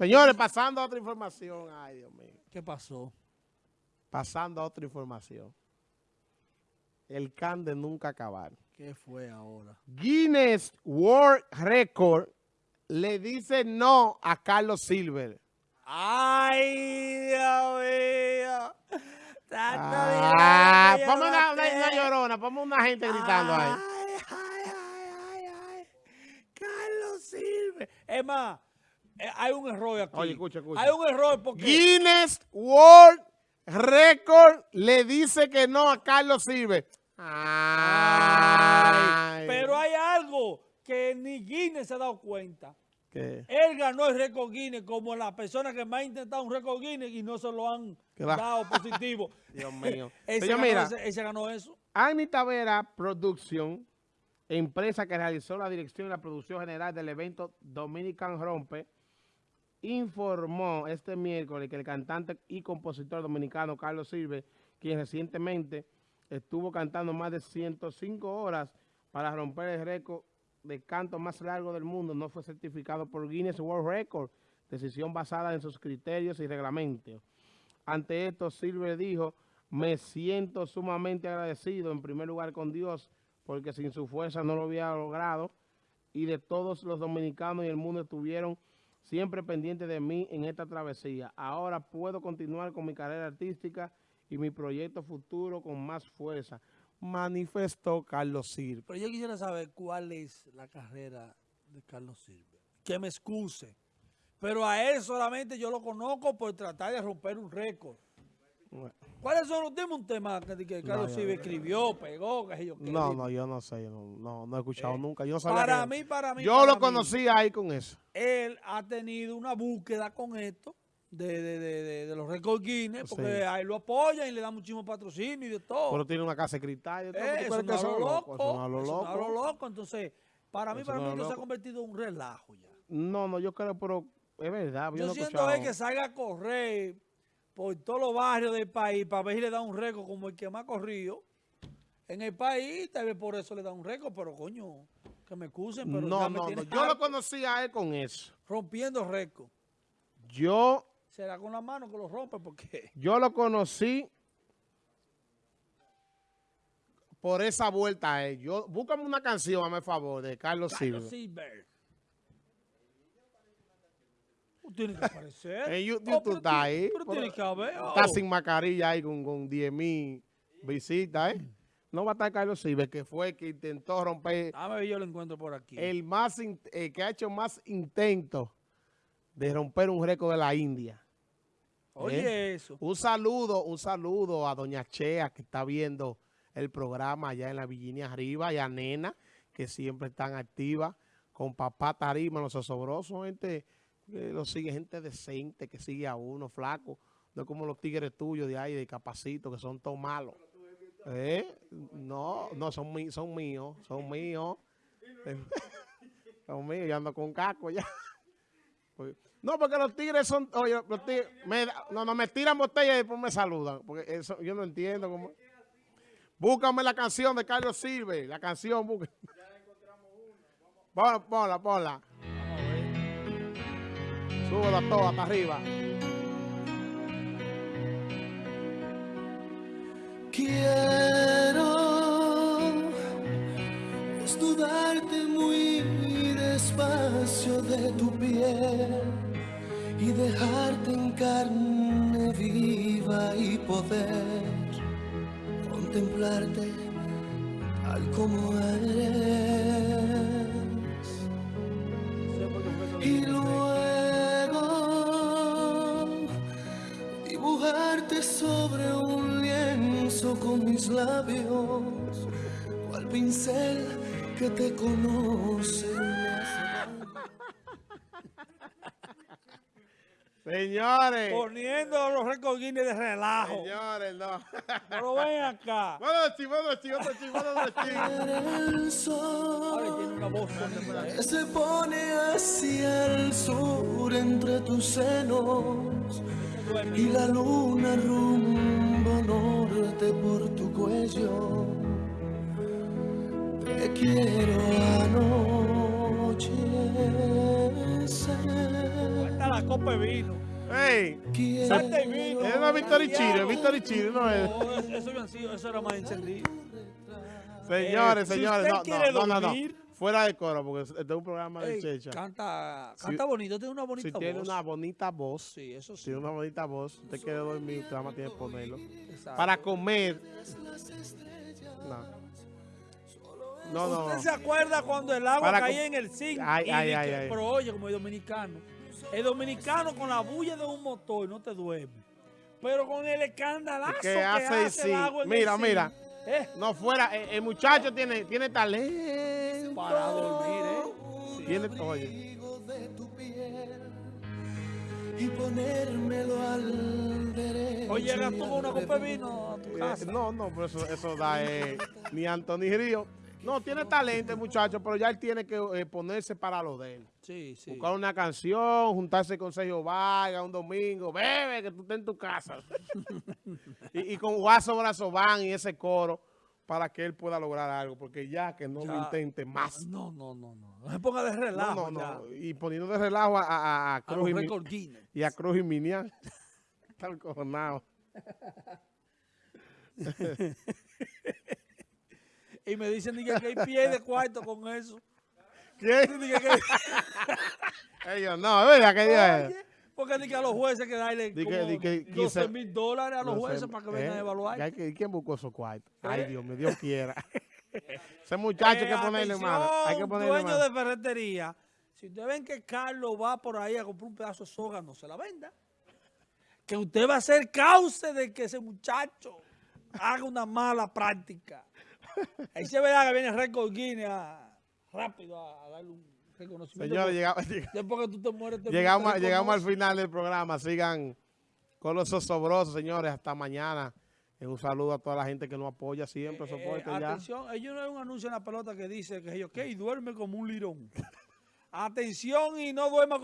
Señores, pasando a otra información. Ay, Dios mío. ¿Qué pasó? Pasando a otra información. El can de nunca acabar. ¿Qué fue ahora? Guinness World Record le dice no a Carlos Silver. ¡Ay, Dios mío! Ah, ponme una, una, una llorona, ponme una gente gritando ahí. Ay, ay, ay, ay, ay. Carlos Silver. Es más, hay un error aquí. Oye, escucha, escucha. Hay un error porque... Guinness World Record le dice que no a Carlos. Ay, Ay. pero hay algo que ni Guinness se ha dado cuenta. ¿Qué? Él ganó el récord Guinness como la persona que más ha intentado un récord Guinness y no se lo han dado positivo. Dios mío. Ese ganó mira, ese- ese ganó eso. Annie Tavera Production, empresa que realizó la dirección y la producción general del evento Dominican Rompe, informó este miércoles que el cantante y compositor dominicano Carlos Silver, quien recientemente estuvo cantando más de 105 horas para romper el récord de canto más largo del mundo, no fue certificado por Guinness World Record, decisión basada en sus criterios y reglamentos. Ante esto, Silver dijo, me siento sumamente agradecido en primer lugar con Dios, porque sin su fuerza no lo hubiera logrado, y de todos los dominicanos y el mundo estuvieron siempre pendientes de mí en esta travesía. Ahora puedo continuar con mi carrera artística y mi proyecto futuro con más fuerza. Manifestó Carlos Silver. Pero yo quisiera saber cuál es la carrera de Carlos Silver. Que me excuse. Pero a él solamente yo lo conozco por tratar de romper un récord. ¿Cuáles son los temas? Un tema que, que Carlos Silver escribió, pegó, que yo qué. No, no, yo no sé, yo no, no, no he escuchado nunca. Yo no sabía Para mí, para mí, Yo para lo mí, conocía ahí con eso. Él ha tenido una búsqueda con esto de, de, de, de, los récords Guinness, porque Sí. ahí lo apoyan y le dan muchísimo patrocinio y de todo. Pero tiene una casa de cristal. y todo, Eh, ¿tú eso no lo loco. Eso no es lo eso no es lo loco. Entonces, para mí, Eso para no mí, esto se ha convertido en un relajo ya. No, no, yo creo, pero es verdad. Yo, Yo no siento es que salga a correr por todos los barrios del país para ver si le da un récord como el que más corrido en el país. Tal vez por eso le da un récord, pero coño, que me excusen, pero No, no, no. Yo lo harto conocía a él con eso. rompiendo récord. Yo, Será con la mano que lo rompe porque yo lo conocí por esa vuelta a él. Yo, búscame una canción, hazme el favor, de Carlos. Carlos Silver. Tienes que aparecer. En Oh, YouTube pero está ahí. Pero que haber. oh. Está sin mascarilla ahí con, con 10 mil visitas, ¿eh? No va a estar Carlos Silva, que fue el que intentó romper Dame ver, yo lo encuentro por aquí. el más que ha hecho más intentos de romper un récord de la India. Oye, ¿eh? eso. Un saludo, un saludo a Doña Chea que está viendo el programa allá en la Virginia arriba y a Nena que siempre están activas con papá Tarima, los osobrosos, gente que lo sigue, gente decente que sigue a uno, flaco, no como los tigres tuyos de ahí, de Capacito, que son todos malos. ¿Eh? No, no, son, mí- son míos, son míos. son míos, yo ando con caco ya. No, porque los tigres son, oye, los tigres, me no, no, me tiran botella y después me saludan, porque eso yo no entiendo cómo. Búscame la canción de Carlos Silve, la canción. Ponla, ponla, ponla. Súbela toda hasta arriba. Quiero estudarte muy despacio de tu piel y dejarte en carne viva y poder contemplarte tal como eres. Y luego dibujarte sobre un lienzo con mis labios, cual pincel que te conoce. Señores, Poniendo los récords Guinness de relajo. señores, no. Pero ven acá. Bueno, chi, bueno, chi, otro chi, bueno. El Ahora sol tiene una voz bonita. que se pone hacia el sur entre tus senos y la luna rumbo norte por tu cuello. Te quiero anochecer. Cuéntala la copa de vino. ¡Ey! quiero Salte el vino. Es Victory Chile, Victory Chile, no es. No, eso, eso eso era más encendido. Señores, Eh, si señores, usted no, no, no, no, no. Fuera de coro, porque este es un programa de Ey, checha. canta, Si- canta bonito, tiene una bonita Si tiene voz. una bonita voz, Sí, eso sí. si tiene una bonita voz, usted quiere dormir, usted más tiene que ponerlo. exacto. Para comer. No. No, no, ¿Usted se acuerda cuando el agua Para caía en el zinc? Ay, ay, ay, que-. Pero oye, como el dominicano. El dominicano con la bulla de un motor no te duerme. Pero con el escandalazo Que que hace sí. el agua en el Mira, zinc, mira. eh, No fuera, el, el muchacho tiene, tiene talento. Para dormir, ¿eh? Sí. Tiene, oye, de tu piel y ponérmelo al derecho. Oye, tú una copa de vino a tu eh, casa. no, no, pero eso, eso da eh, ni Anthony Río. No, tiene talento el muchacho, pero ya él tiene que eh, ponerse para lo de él. Sí, sí. Buscar una canción, juntarse con Sergio Vargas un domingo, bebe, que tú estés en tu casa. y, y con Guaso Brazo Van y ese coro para que él pueda lograr algo, porque ya que no lo intente más. No, no, no, no. No se ponga de No, relajo no, ya. no. Y poniendo de relajo a, a, a A Cruz y, y a Cruz y Minian. Está cojonado. Y me dicen que, hay pie de cuarto con eso. ¿Quién? Ellos no, es verdad que porque ni que a los jueces que darle Di que- di que 12 quince- mil dólares a los No sé, jueces para que vengan ¿eh? a evaluar. ¿Quién buscó esos cuartos? Ay, ¿Eh? Dios mío, Dios quiera. Ese muchacho hay que Eh, ponerle mano. Hay que ponerle dueño mano. de ferretería. Si ustedes ven que Carlos va por ahí a comprar un pedazo de soga, no se la venda. Que usted va a ser cauce de que ese muchacho haga una mala práctica. Ahí se verá que viene Record Guinness a- rápido a, a darle un reconocimiento. Señores, llegamos, lleg- Después que tú te mueres, te llegamos, te llegamos al final del programa. Sigan con los osobrosos, señores. Hasta mañana. Eh, Un saludo a toda la gente que nos apoya siempre, Eh, soporte ya. atención, ellos no hay un anuncio en la pelota que dice que yo, ok, duerme como un lirón. atención y no duerma